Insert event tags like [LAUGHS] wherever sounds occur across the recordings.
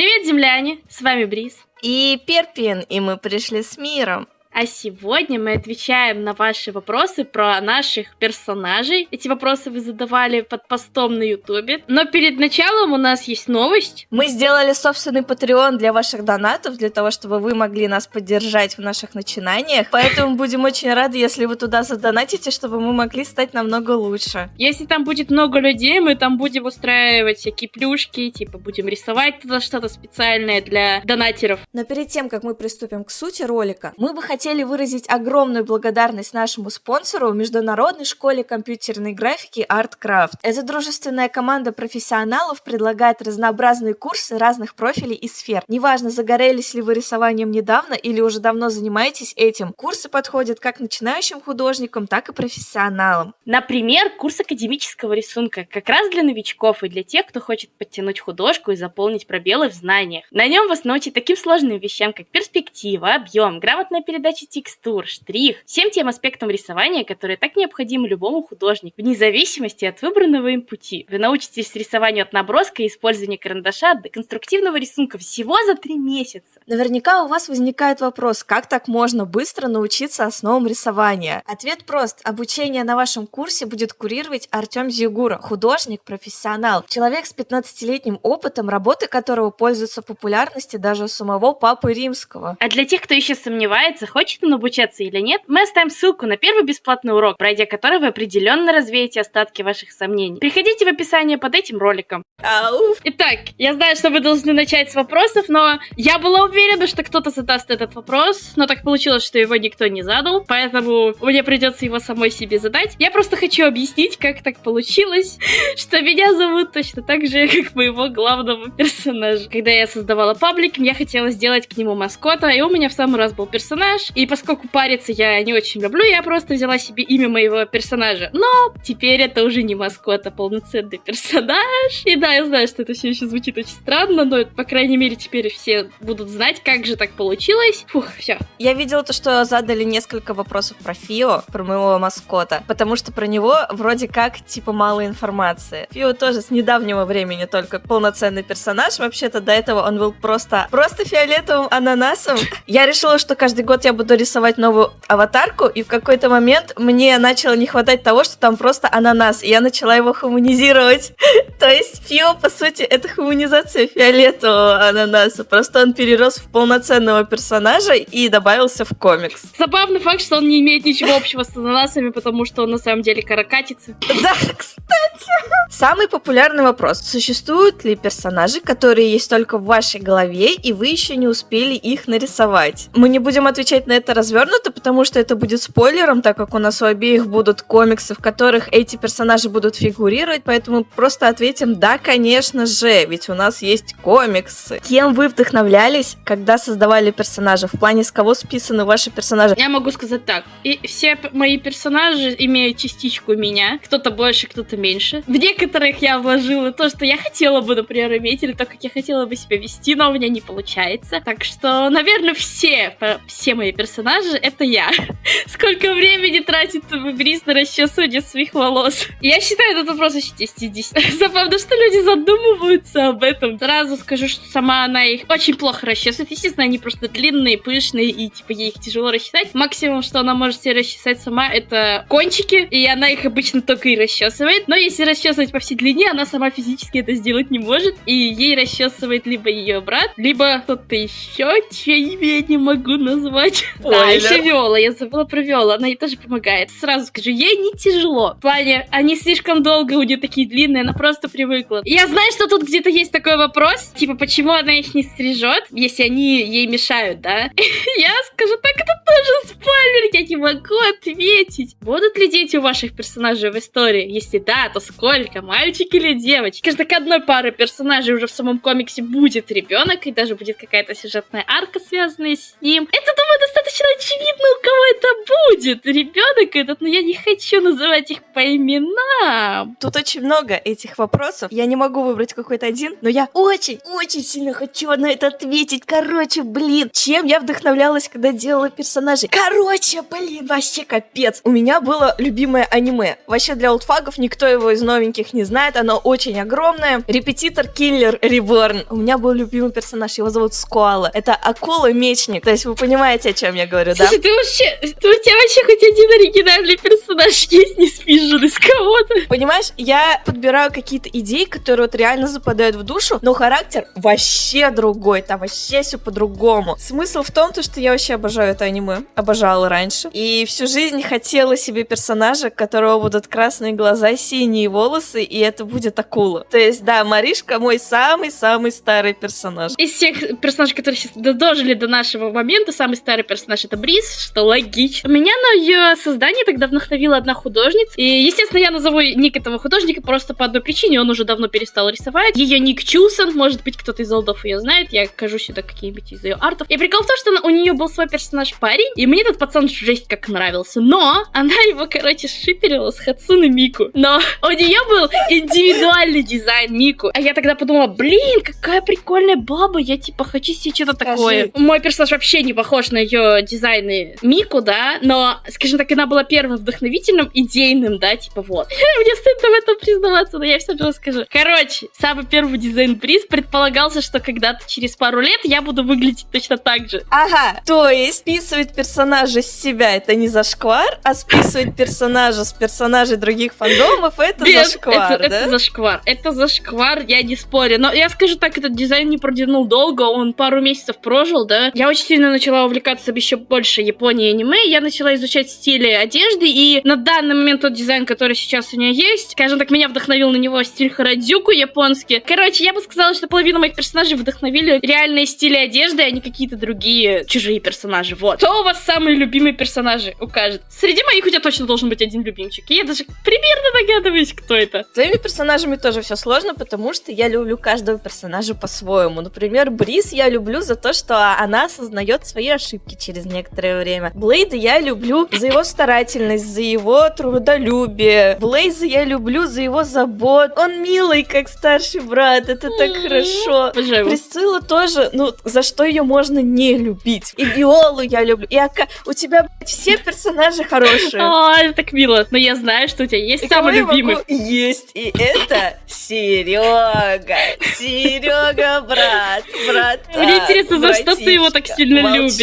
Привет, земляне! С вами Бриз. И Перпин, и мы пришли с миром. А сегодня мы отвечаем на ваши вопросы про наших персонажей. Эти вопросы вы задавали под постом на ютубе. Но перед началом у нас есть новость. Мы сделали собственный Patreon для ваших донатов, для того, чтобы вы могли нас поддержать в наших начинаниях. Поэтому будем очень рады, если вы туда задонатите, чтобы мы могли стать намного лучше. Если там будет много людей, мы там будем устраивать всякие плюшки, типа будем рисовать туда что-то специальное для донатеров. Но перед тем, как мы приступим к сути ролика, мы бы хотели хотели выразить огромную благодарность нашему спонсору Международной школе компьютерной графики ArtCraft. Эта дружественная команда профессионалов предлагает разнообразные курсы разных профилей и сфер. Неважно, загорелись ли вы рисованием недавно или уже давно занимаетесь этим, курсы подходят как начинающим художникам, так и профессионалам. Например, курс академического рисунка как раз для новичков и для тех, кто хочет подтянуть художку и заполнить пробелы в знаниях. На нем вас научат таким сложным вещам, как перспектива, объем, грамотная передача передачи текстур, штрих, всем тем аспектам рисования, которые так необходимы любому художнику, вне зависимости от выбранного им пути. Вы научитесь рисованию от наброска и использования карандаша до конструктивного рисунка всего за три месяца. Наверняка у вас возникает вопрос, как так можно быстро научиться основам рисования? Ответ прост. Обучение на вашем курсе будет курировать Артем Зигура, художник, профессионал, человек с 15-летним опытом, работы которого пользуются популярностью даже у самого Папы Римского. А для тех, кто еще сомневается, хочет он обучаться или нет, мы оставим ссылку на первый бесплатный урок, пройдя который вы определенно развеете остатки ваших сомнений. Переходите в описание под этим роликом. Итак, я знаю, что вы должны начать с вопросов, но я была уверена, что кто-то задаст этот вопрос, но так получилось, что его никто не задал, поэтому мне придется его самой себе задать. Я просто хочу объяснить, как так получилось, [LAUGHS] что меня зовут точно так же, [LAUGHS] как моего главного персонажа. Когда я создавала паблик, я хотела сделать к нему маскота, и у меня в самый раз был персонаж, и поскольку париться я не очень люблю, я просто взяла себе имя моего персонажа. Но теперь это уже не маскот, а полноценный персонаж. И да, я знаю, что это все еще звучит очень странно, но, по крайней мере, теперь все будут знать, как же так получилось. Фух, все. Я видела то, что задали несколько вопросов про Фио, про моего маскота, потому что про него вроде как, типа, мало информации. Фио тоже с недавнего времени только полноценный персонаж. Вообще-то до этого он был просто, просто фиолетовым ананасом. Я решила, что каждый год я буду рисовать новую аватарку, и в какой-то момент мне начало не хватать того, что там просто ананас, и я начала его хуманизировать. [LAUGHS] То есть Фио, по сути, это хуманизация фиолетового ананаса, просто он перерос в полноценного персонажа и добавился в комикс. Забавный факт, что он не имеет ничего общего с ананасами, потому что он на самом деле каракатица. [LAUGHS] Да, кстати. Самый популярный вопрос. Существуют ли персонажи, которые есть только в вашей голове, и вы еще не успели их нарисовать? Мы не будем отвечать на это развернуто, потому что это будет спойлером, так как у нас у обеих будут комиксы, в которых эти персонажи будут фигурировать, поэтому просто ответим «да, конечно же», ведь у нас есть комиксы. Кем вы вдохновлялись, когда создавали персонажа? В плане, с кого списаны ваши персонажи? Я могу сказать так. И все мои персонажи имеют частичку меня. Кто-то больше, кто-то меньше. В некоторых я вложила то, что я хотела бы, например, иметь, или то, как я хотела бы себя вести, но у меня не получается. Так что, наверное, все, все мои персонажи — это я. [LAUGHS] Сколько времени тратит Брис на расчесывание своих волос? Я считаю этот вопрос очень 10 [LAUGHS] Забавно, что люди задумываются об этом. Сразу скажу, что сама она их очень плохо расчесывает. Естественно, они просто длинные, пышные, и типа ей их тяжело расчесать. Максимум, что она может себе расчесать сама, это кончики, и она их обычно только и расчесывает. Но если расчесывать по всей длине, она сама физически это сделать не может, и ей расчесывает либо ее брат, либо кто-то еще, чье имя я не могу назвать. [LAUGHS] Да, еще Виола, я забыла про Виолу, она ей тоже помогает. Сразу скажу, ей не тяжело. В плане, они слишком долго у нее такие длинные, она просто привыкла. Я знаю, что тут где-то есть такой вопрос, типа, почему она их не стрижет, если они ей мешают, да? [LAUGHS] Я скажу, так это тоже спойлер, я не могу ответить. Будут ли дети у ваших персонажей в истории? Если да, то сколько? Мальчик или девочка? Кажется, к одной пары персонажей уже в самом комиксе будет ребенок, и даже будет какая-то сюжетная арка, связанная с ним. Это, думаю, достаточно достаточно очевидно, у кого это будет. Ребенок этот, но я не хочу называть их по именам. Тут очень много этих вопросов. Я не могу выбрать какой-то один, но я очень-очень сильно хочу на это ответить. Короче, блин, чем я вдохновлялась, когда делала персонажей? Короче, блин, вообще капец. У меня было любимое аниме. Вообще для олдфагов никто его из новеньких не знает. Оно очень огромное. Репетитор Киллер Реборн. У меня был любимый персонаж, его зовут Скуала. Это акула-мечник. То есть вы понимаете, о чем я говорю, да? Слушай, ты вообще, ты, у тебя вообще хоть один оригинальный персонаж есть, не спижен из кого-то? Понимаешь, я подбираю какие-то идеи, которые вот реально западают в душу, но характер вообще другой, там вообще все по-другому. Смысл в том, то, что я вообще обожаю это аниме, обожала раньше, и всю жизнь хотела себе персонажа, у которого будут красные глаза, синие волосы, и это будет акула. То есть, да, Маришка мой самый-самый старый персонаж. Из всех персонажей, которые сейчас дожили до нашего момента, самый старый персонаж это Бриз, что логично. Меня на ее создание тогда вдохновила одна художница, и, естественно, я назову ник этого художника просто по одной причине, он уже давно перестал рисовать. Ее ник Чусон, может быть, кто-то из олдов ее знает, я кажу сюда какие-нибудь из ее артов. И прикол в том, что у нее был свой персонаж парень, и мне этот пацан жесть как нравился. Но она его, короче, шиперила с Хацуны Мику. Но у нее был индивидуальный дизайн Мику. А я тогда подумала, блин, какая прикольная баба, я типа хочу себе что-то такое. Мой персонаж вообще не похож на ее дизайны Мику, да, но, скажем так, она была первым вдохновительным, идейным, да, типа вот. [LAUGHS] Мне стыдно в этом признаваться, но я все же расскажу. Короче, самый первый дизайн-приз предполагался, что когда-то через пару лет я буду выглядеть точно так же. Ага, то есть списывать персонажа с себя это не зашквар, а списывать персонажа с персонажей других фандомов это Нет, зашквар, это, да? это зашквар. Это зашквар, я не спорю. Но я скажу так, этот дизайн не продвинул долго, он пару месяцев прожил, да. Я очень сильно начала увлекаться еще больше Японией и аниме, я начала изучать стили одежды, и на данный момент тот дизайн, который сейчас у меня есть, скажем так, меня вдохновил на него стиль Харадзюку японский. Короче, я бы сказала, что половину моих персонажей вдохновили реальные стили одежды, а не какие-то другие чужие персонажи. Вот. Кто у вас самые любимые персонажи укажет? Среди моих у тебя точно должен быть один любимчик. И я даже примерно догадываюсь, кто это. С твоими персонажами тоже все сложно, потому что я люблю каждого персонажа по-своему. Например, Брис я люблю за то, что она осознает свои ошибки через некоторое время. Блейда я люблю за его старательность, за его трудолюбие. Блейза я люблю за его забот. Он милый, как старший брат, это так хорошо. Его. Присцилла тоже, ну, за что ее можно не любить. И Виолу я люблю. И Ака... У тебя, блядь, все персонажи хорошие. А, это так мило. Но я знаю, что у тебя есть И самый могу- любимый. Есть, и это Серега. Серега, брат, брат. Мне интересно, за что ты его так сильно любишь?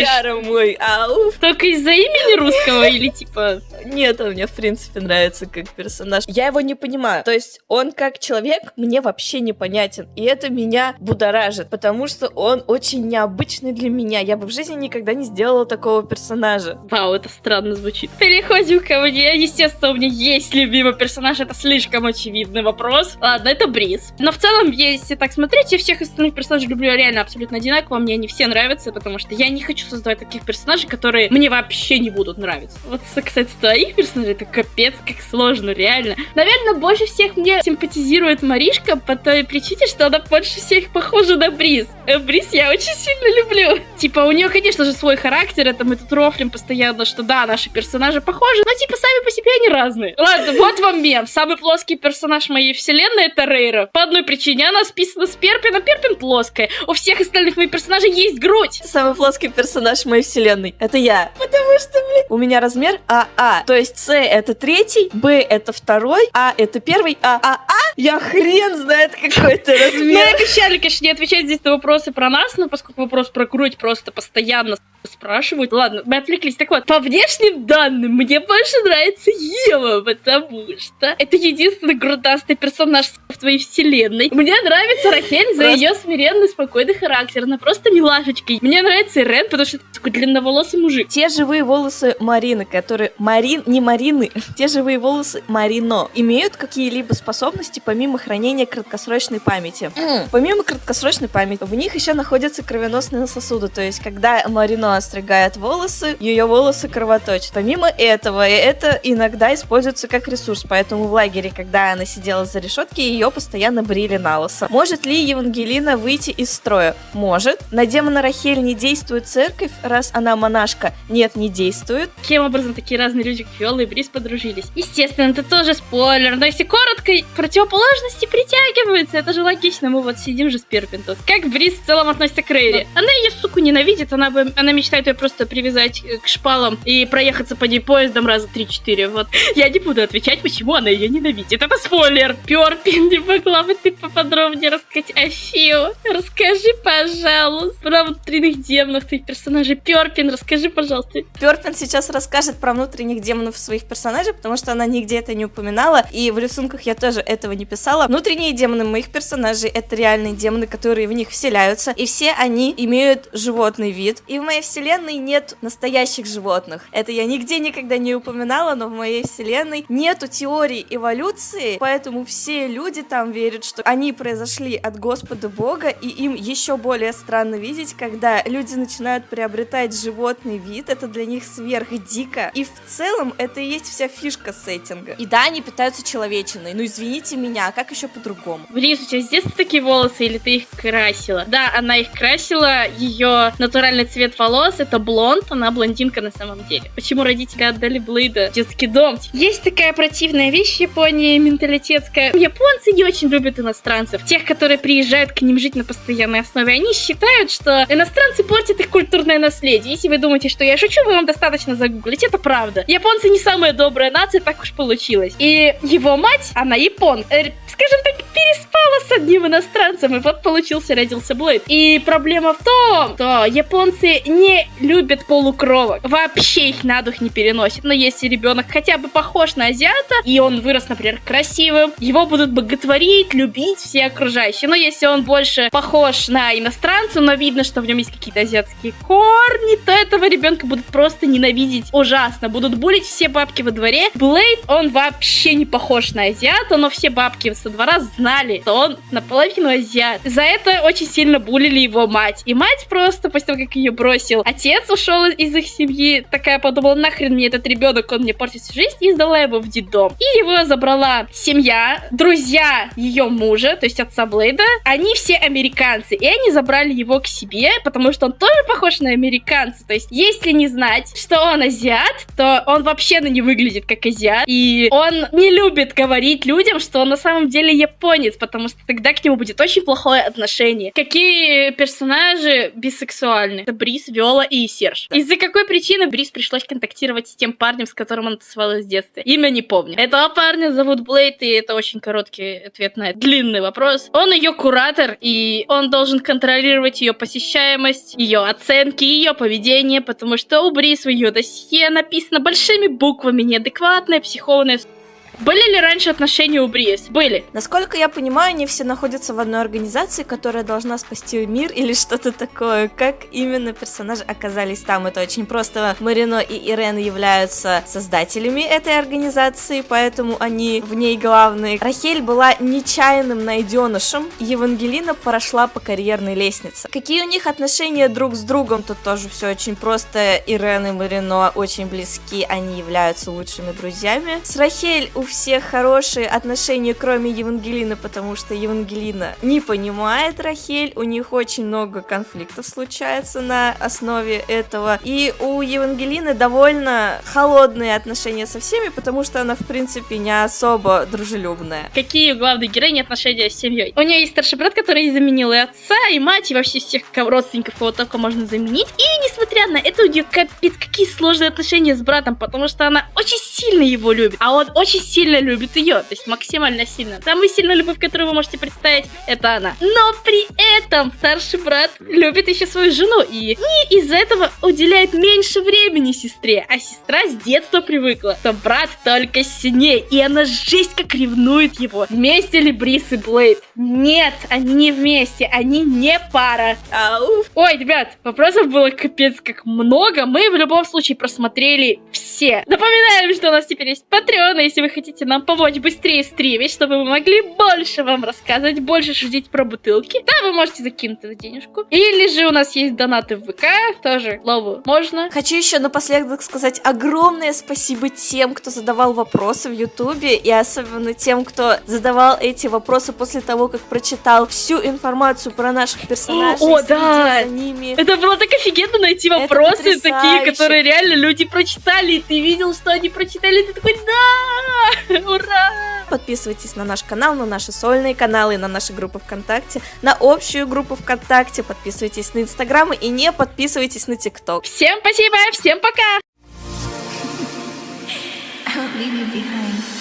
Мой, ауф. Только из-за имени русского или типа... Нет, он мне в принципе нравится как персонаж. Я его не понимаю. То есть он как человек мне вообще непонятен. И это меня будоражит, потому что он очень необычный для меня. Я бы в жизни никогда не сделала такого персонажа. Вау, это странно звучит. Переходим ко мне. Естественно, у меня есть любимый персонаж. Это слишком очевидный вопрос. Ладно, это Бриз. Но в целом, если так смотреть, я всех остальных персонажей люблю реально абсолютно одинаково. Мне они все нравятся, потому что я не хочу создавать таких персонажей, которые мне вообще не будут нравиться. Вот, кстати, твоих персонажей, это капец, как сложно, реально. Наверное, больше всех мне симпатизирует Маришка по той причине, что она больше всех похожа на Бриз. Э, Бриз я очень сильно люблю. Типа, у нее, конечно же, свой характер, это мы тут рофлим постоянно, что да, наши персонажи похожи, но типа сами по себе они разные. Ладно, вот вам мем. Самый плоский персонаж моей вселенной это Рейра. По одной причине она списана с Перпина, Перпин плоская. У всех остальных моих персонажей есть грудь. Самый плоский персонаж моей вселенной. Это я. Потому что, у меня размер АА. То есть С это третий, Б это второй, А это первый, а АА я хрен знает какой-то Мы размер. обещали, конечно, не отвечать здесь на вопросы про нас, но поскольку вопрос про грудь просто постоянно спрашивают. Ладно, мы отвлеклись. Так вот, по внешним данным, мне больше нравится Ева, потому что это единственный грудастый персонаж в твоей вселенной. Мне нравится Рахель за ее смиренный, спокойный характер. Она просто милашечка. Мне нравится Ирен, потому что это такой длинноволосый мужик. Те живые волосы Марины, которые... Марин, не Марины, [LAUGHS] те живые волосы Марино имеют какие-либо способности помимо хранения краткосрочной памяти. Помимо краткосрочной памяти, в них еще находятся кровеносные сосуды. То есть, когда Марино отстригает волосы, ее волосы кровоточат. Помимо этого, это иногда используется как ресурс, поэтому в лагере, когда она сидела за решетки, ее постоянно брили на лысо. Может ли Евангелина выйти из строя? Может. На демона Рахель не действует церковь, раз она монашка? Нет, не действует. Каким образом такие разные люди, как Виола и Брис, подружились? Естественно, это тоже спойлер, но если коротко, противоположности притягиваются, это же логично, мы вот сидим же с Перпентус. Как Брис в целом относится к Рейри? Она ее, суку, ненавидит, она, бы, она мечтает ее просто привязать к шпалам и проехаться по ней поездом раза 3-4, вот. [LAUGHS] Я не буду отвечать, почему она ее ненавидит, это спойлер. Перпин, не могла бы ты поподробнее рассказать о Фио? Расскажи, пожалуйста, про внутренних демонов твоих персонажей. Перпин, расскажи, пожалуйста. Перпин сейчас расскажет про внутренних демонов своих персонажей, потому что она нигде это не упоминала, и в рисунках я тоже этого не писала. Внутренние демоны моих персонажей — это реальные демоны, которые в них вселяются, и все они имеют животный вид. И в моей вселенной нет настоящих животных. Это я нигде никогда не упоминала, но в моей вселенной нету теории эволюции, поэтому все люди там верят, что они произошли от Господа Бога, и им еще более странно видеть, когда люди начинают приобретать животный вид, это для них сверх дико. И в целом это и есть вся фишка сеттинга. И да, они питаются человечиной, ну извините меня, а как еще по-другому? Близ, у тебя с детства такие волосы или ты их красила? Да, она их красила, ее натуральный цвет волос это блонд, она блондинка на самом деле. Почему родители отдали Блейда в детский дом? Есть такая противная вещь в Японии, менталитетская. Японцы не очень любят иностранцев. Тех, которые приезжают к ним жить на постоянной основе. Они считают, что иностранцы портят их культурное наследие. Если вы думаете, что я шучу, вы вам достаточно загуглить. Это правда. Японцы не самая добрая нация, так уж получилось. И его мать, она япон, э, скажем так, переспала с одним иностранцем, и вот получился, родился Блейд. И проблема в том, что японцы не любят полукровок. Вообще их на дух не переносят. Но если ребенок хотя бы похож на азиата, и он вырос, например, красивым, его будут боготворить, любить все окружающие. Но если он больше похож на иностранца, но видно, что в нем есть какие-то азиатские корни, то этого ребенка будут просто ненавидеть ужасно. Будут булить все бабки во дворе. Блейд, он вообще не похож на азиата, но все бабки со двора знали, что он наполовину азиат. За это очень сильно булили его мать. И мать просто, после того, как ее бросил, отец ушел из их семьи, такая подумала, нахрен мне этот ребенок, он мне портит всю жизнь, и сдала его в детдом. И его забрала семья, друзья ее мужа, то есть отца Блейда. Они все американцы, и они забрали его к себе, потому что он тоже похож на американца. То есть, если не знать, что он азиат, то он вообще на не выглядит как азиат. И он не любит говорить людям, что он на самом деле японец, потому что тогда к нему будет очень плохое отношение. Какие персонажи бисексуальны? Это Брис, Виола и Серж. Из-за какой причины Брис пришлось контактировать с тем парнем, с которым он тусовалась в детстве? Имя не помню. Этого парня зовут Блейд, и это очень короткий ответ на длинный вопрос. Он ее куратор, и он должен контролировать ее посещаемость, ее оценки, ее поведение, потому что у Брис в ее досье написано большими буквами неадекватная психованная были ли раньше отношения у Бриес? Были. Насколько я понимаю, они все находятся в одной организации, которая должна спасти мир или что-то такое. Как именно персонажи оказались там? Это очень просто. Марино и Ирен являются создателями этой организации, поэтому они в ней главные. Рахель была нечаянным найденышем. Евангелина прошла по карьерной лестнице. Какие у них отношения друг с другом? Тут тоже все очень просто. Ирен и Марино очень близки, они являются лучшими друзьями. С Рахель у всех хорошие отношения, кроме Евангелины, потому что Евангелина не понимает Рахель, у них очень много конфликтов случается на основе этого, и у Евангелины довольно холодные отношения со всеми, потому что она, в принципе, не особо дружелюбная. Какие у главной героини отношения с семьей? У нее есть старший брат, который заменил и отца, и мать, и вообще всех родственников, кого только можно заменить. И несмотря на это, у нее капец, какие сложные отношения с братом, потому что она очень сильно его любит, а он очень сильно сильно любит ее, то есть максимально сильно. Самая сильная любовь, которую вы можете представить, это она. Но при этом старший брат любит еще свою жену и, и из-за этого уделяет меньше времени сестре, а сестра с детства привыкла, что брат только сильнее, и она жесть как ревнует его. Вместе ли Брис и Блейд? Нет, они не вместе, они не пара. Ау. Ой, ребят, вопросов было капец как много, мы в любом случае просмотрели все. Напоминаем, что у нас теперь есть Patreon, если вы хотите хотите нам помочь быстрее стримить, чтобы мы могли больше вам рассказывать, больше шутить про бутылки, да, вы можете закинуть эту денежку. Или же у нас есть донаты в ВК, тоже лову можно. Хочу еще напоследок сказать огромное спасибо тем, кто задавал вопросы в Ютубе, и особенно тем, кто задавал эти вопросы после того, как прочитал всю информацию про наших персонажей. О, да! за ними. Это было так офигенно найти вопросы такие, которые реально люди прочитали, и ты видел, что они прочитали, и ты такой, да, [LAUGHS] ура! Подписывайтесь на наш канал, на наши сольные каналы, на наши группы ВКонтакте, на общую группу ВКонтакте, подписывайтесь на Инстаграм и не подписывайтесь на ТикТок. Всем спасибо, всем пока! I won't leave you behind.